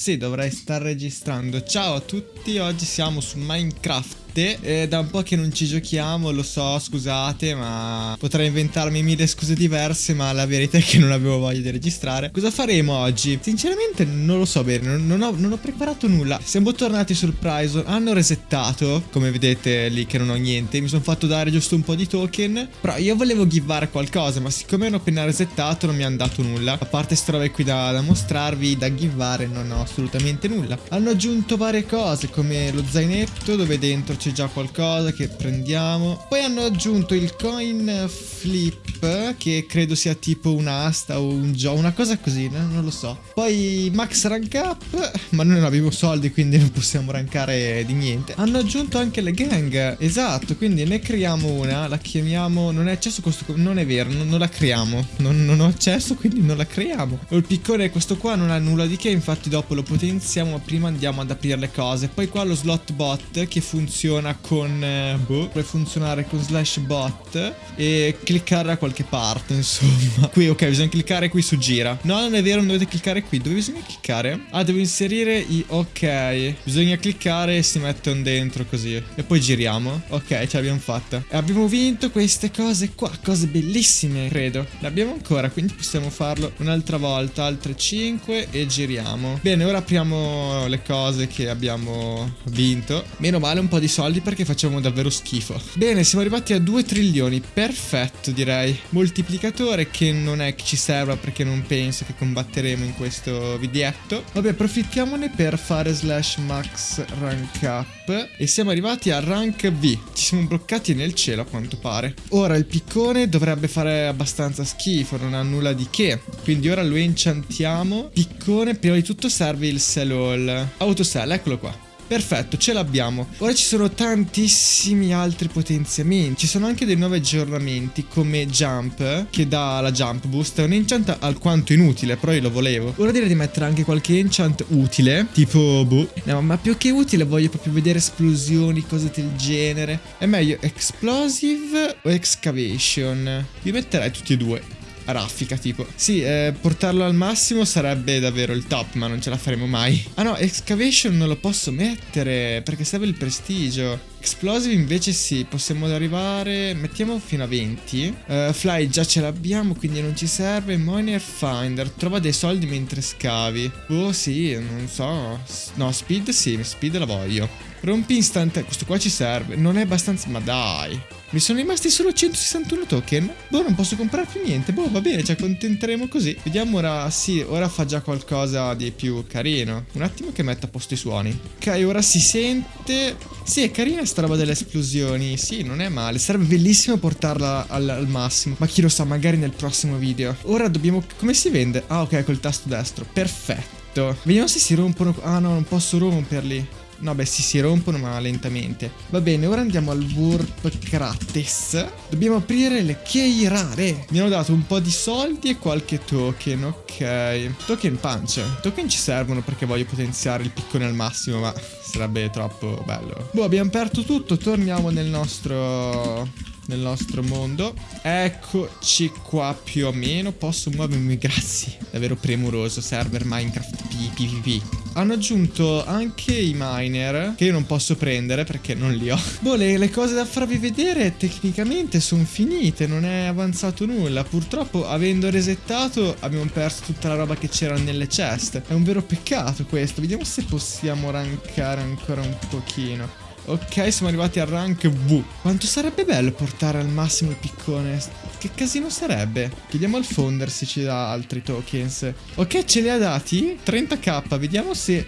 Sì, dovrei star registrando. Ciao a tutti, oggi siamo su Minecraft. È da un po' che non ci giochiamo, lo so, scusate, ma potrei inventarmi mille scuse diverse, ma la verità è che non avevo voglia di registrare. Cosa faremo oggi? Sinceramente non lo so bene, non, non, ho, non ho, preparato nulla. Siamo tornati sul Prison, hanno resettato, come vedete lì che non ho niente, mi sono fatto dare giusto un po' di token, però io volevo givare qualcosa, ma siccome hanno appena resettato non mi hanno dato nulla. A parte queste robe qui da, da mostrarvi, da givare, non ho assolutamente nulla. Hanno aggiunto varie cose, come lo zainetto dove dentro c'è già qualcosa che prendiamo. Poi hanno aggiunto il coin flip, che credo sia tipo un'asta o un gioco, una cosa così, no? non lo so. Poi max rank up, ma noi non abbiamo soldi, quindi non possiamo rankare di niente. Hanno aggiunto anche le gang, esatto, quindi ne creiamo una, la chiamiamo, non è accesso questo, non è vero, non, non la creiamo, non, non, ho accesso, quindi non la creiamo. Il piccone questo qua non ha nulla di che, infatti dopo lo potenziamo, ma prima andiamo ad aprire le cose. Poi qua lo slot bot che funziona funziona con eh, boh, puoi funzionare con slash bot e cliccare da qualche parte, insomma. Qui ok, bisogna cliccare qui su gira. No, non è vero, non dovete cliccare qui. Dove bisogna cliccare? Ah, devo inserire i ok. Bisogna cliccare e si mettono dentro così. E poi giriamo. Ok, ce l'abbiamo fatta. E abbiamo vinto queste cose qua, cose bellissime, credo. Le abbiamo ancora, quindi possiamo farlo un'altra volta, altre 5 e giriamo. Bene, ora apriamo le cose che abbiamo vinto. Meno male un po' di soldi soldi perché facciamo davvero schifo. Bene, siamo arrivati a 2 trilioni. Perfetto, direi. Moltiplicatore che non è che ci serva perché non penso che combatteremo in questo videetto. Vabbè, approfittiamone per fare slash max rank up. E siamo arrivati a rank V. Ci siamo bloccati nel cielo a quanto pare. Ora il piccone dovrebbe fare abbastanza schifo, non ha nulla di che. Quindi ora lo enchantiamo. Piccone, prima di tutto serve il sell all. Autosell, eccolo qua. Perfetto, ce l'abbiamo. Ora ci sono tantissimi altri potenziamenti. Ci sono anche dei nuovi aggiornamenti come Jump, che dà la Jump Boost. È un enchant alquanto inutile, però io lo volevo. Ora direi di mettere anche qualche enchant utile, tipo boh. No, ma più che utile voglio proprio vedere esplosioni, cose del genere. È meglio Explosive o Excavation? Io metterei tutti e due raffica tipo. Sì, eh, portarlo al massimo sarebbe davvero il top, ma non ce la faremo mai. Ah no, Excavation non lo posso mettere perché serve il prestigio. Explosive invece sì, possiamo arrivare, mettiamo fino a 20. Uh, eh, fly già ce l'abbiamo, quindi non ci serve. Miner Finder, trova dei soldi mentre scavi. Oh sì, non so. No, speed sì, speed la voglio. Rompi instant, questo qua ci serve. Non è abbastanza, ma dai. Mi sono rimasti solo 161 token. Boh, non posso comprare più niente. Boh, va bene, ci accontenteremo così. Vediamo ora. Sì, ora fa già qualcosa di più carino. Un attimo che metta a posto i suoni. Ok, ora si sente. Sì, è carina sta roba delle esplosioni. Sì, non è male. Sarebbe bellissimo portarla al, al massimo. Ma chi lo sa, magari nel prossimo video. Ora dobbiamo. Come si vende? Ah, ok, col tasto destro. Perfetto. Vediamo se si rompono. Ah, no, non posso romperli. No, beh, si, si rompono ma lentamente. Va bene, ora andiamo al Warp Krates. Dobbiamo aprire le key rare. Mi hanno dato un po' di soldi e qualche token, ok. Token punch. Token ci servono perché voglio potenziare il piccone al massimo, ma sarebbe troppo bello. Boh, abbiamo aperto tutto, torniamo nel nostro nel nostro mondo. Eccoci qua più o meno. Posso muovermi, grazie. Davvero premuroso, server Minecraft PvP. Hanno aggiunto anche i miner, che io non posso prendere perché non li ho. Boh, le, le cose da farvi vedere tecnicamente sono finite, non è avanzato nulla. Purtroppo, avendo resettato, abbiamo perso tutta la roba che c'era nelle chest. È un vero peccato questo. Vediamo se possiamo rankare ancora un pochino. Ok, siamo arrivati al rank V. Quanto sarebbe bello portare al massimo il piccone. Che casino sarebbe? Chiediamo al founder se ci dà altri tokens. Ok, ce li ha dati? 30k, vediamo se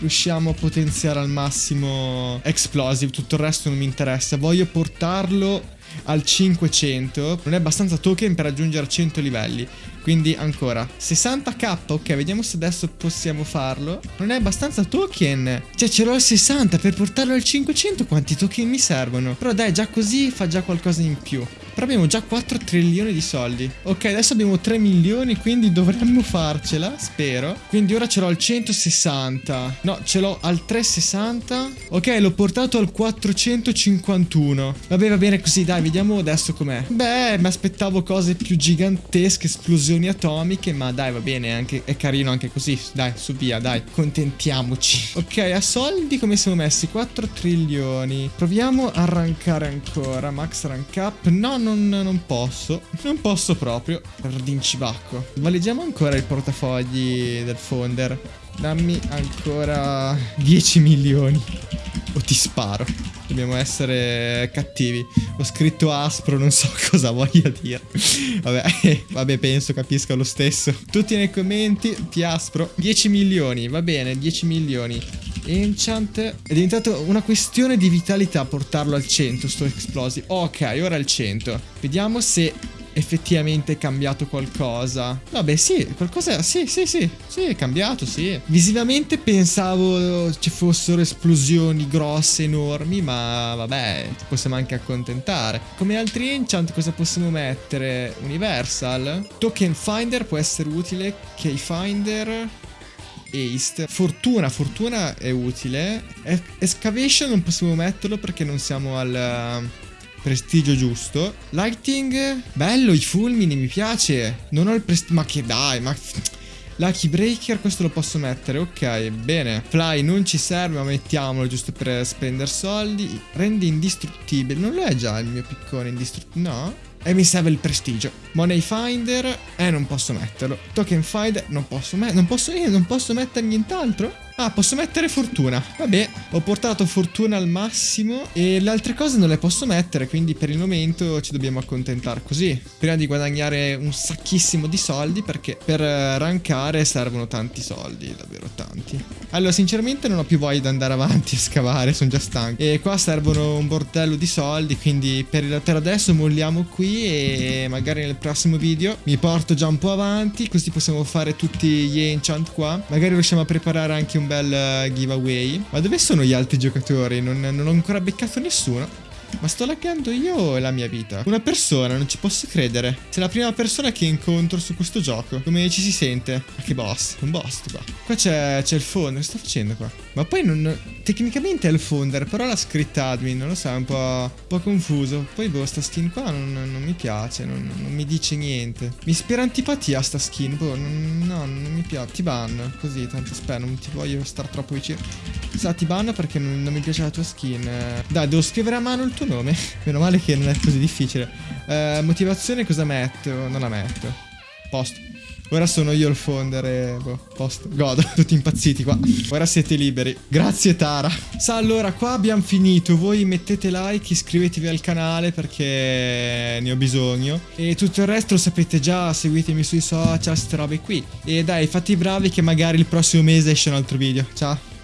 riusciamo a potenziare al massimo Explosive. Tutto il resto non mi interessa. Voglio portarlo al 500 non è abbastanza token per raggiungere 100 livelli. Quindi ancora 60k ok vediamo se adesso possiamo farlo. Non è abbastanza token. Cioè ce l'ho al 60 per portarlo al 500 quanti token mi servono? Però dai già così fa già qualcosa in più Però abbiamo già 4 trilioni di soldi. Ok, adesso abbiamo 3 milioni, quindi dovremmo farcela, spero. Quindi ora ce l'ho al 160. No, ce l'ho al 360. Ok, l'ho portato al 451. Vabbè, va bene così, dai, vediamo adesso com'è. Beh, mi aspettavo cose più gigantesche, esplosioni atomiche, ma dai, va bene, anche, è carino anche così. Dai, su via, dai, contentiamoci. Ok, a soldi come siamo messi? 4 trilioni. Proviamo a rankare ancora. Max rank up. No, non, non posso. Non posso proprio. Rincibacco. Valeggiamo ancora il portafogli del founder. Dammi ancora 10 milioni. O ti sparo. Dobbiamo essere cattivi. Ho scritto aspro, non so cosa voglia dire. Vabbè, vabbè, penso capisca lo stesso. Tutti nei commenti, ti aspro. 10 milioni, va bene, 10 milioni. Enchant È diventato una questione di vitalità portarlo al 100 sto Explosi Ok, ora al 100 Vediamo se effettivamente è cambiato qualcosa. Vabbè, sì, qualcosa. Sì, sì, sì. Sì, è cambiato, sì. Visivamente pensavo ci fossero esplosioni grosse, enormi, ma vabbè, ci possiamo anche accontentare. Come altri enchant, cosa possiamo mettere? Universal. Token Finder può essere utile. Keyfinder. Haste. Fortuna, fortuna è utile. Excavation non possiamo metterlo perché non siamo al prestigio giusto. Lighting, bello, i fulmini, mi piace. Non ho il prestigio, ma che dai, ma... Lucky Breaker, questo lo posso mettere, ok, bene. Fly non ci serve, ma mettiamolo giusto per spendere soldi. Rendi indistruttibile, non lo è già il mio piccone indistruttibile, no? E mi serve il prestigio. Money Finder, eh, non posso metterlo. Token Finder, non posso metterlo. Non posso, non posso mettere nient'altro? Ah, posso mettere fortuna. Vabbè, ho portato fortuna al massimo e le altre cose non le posso mettere, quindi per il momento ci dobbiamo accontentare così. Prima di guadagnare un sacchissimo di soldi, perché per rankare servono tanti soldi, davvero tanti. Allora, sinceramente non ho più voglia di andare avanti a scavare, sono già stanco. E qua servono un bordello di soldi, quindi per, per adesso molliamo qui e magari nel prossimo video mi porto già un po' avanti, così possiamo fare tutti gli enchant qua. Magari riusciamo a preparare anche un bel eh, giveaway. Ma dove sono gli altri giocatori? Non, non ho ancora beccato nessuno. Ma sto laggando io o la mia vita? Una persona, non ci posso credere. Sei la prima persona che incontro su questo gioco. Come ci si sente? Ma che boss, un boss qua. Qua c'è, il founder, che sta facendo qua? Ma poi non... Tecnicamente è il founder, però l'ha scritta admin, non lo so, è un po', un po confuso. Poi boh, sta skin qua non, non mi piace, non, non, mi dice niente. Mi ispira antipatia sta skin, boh, non, no, non mi piace. Ti ban, così, tanto spero, non ti voglio stare troppo vicino. Sa, ti ban perché non, non mi piace la tua skin. Dai, devo scrivere a mano il tuo nome. Meno male che non è così difficile. Eh, motivazione cosa metto? Non la metto. Posto. Ora sono io il founder e boh, posto. Godo, tutti impazziti qua. Ora siete liberi. Grazie Tara. Sa, allora, qua abbiamo finito. Voi mettete like, iscrivetevi al canale perché ne ho bisogno. E tutto il resto lo sapete già, seguitemi sui social, queste robe qui. E dai, fate i bravi che magari il prossimo mese esce un altro video. Ciao.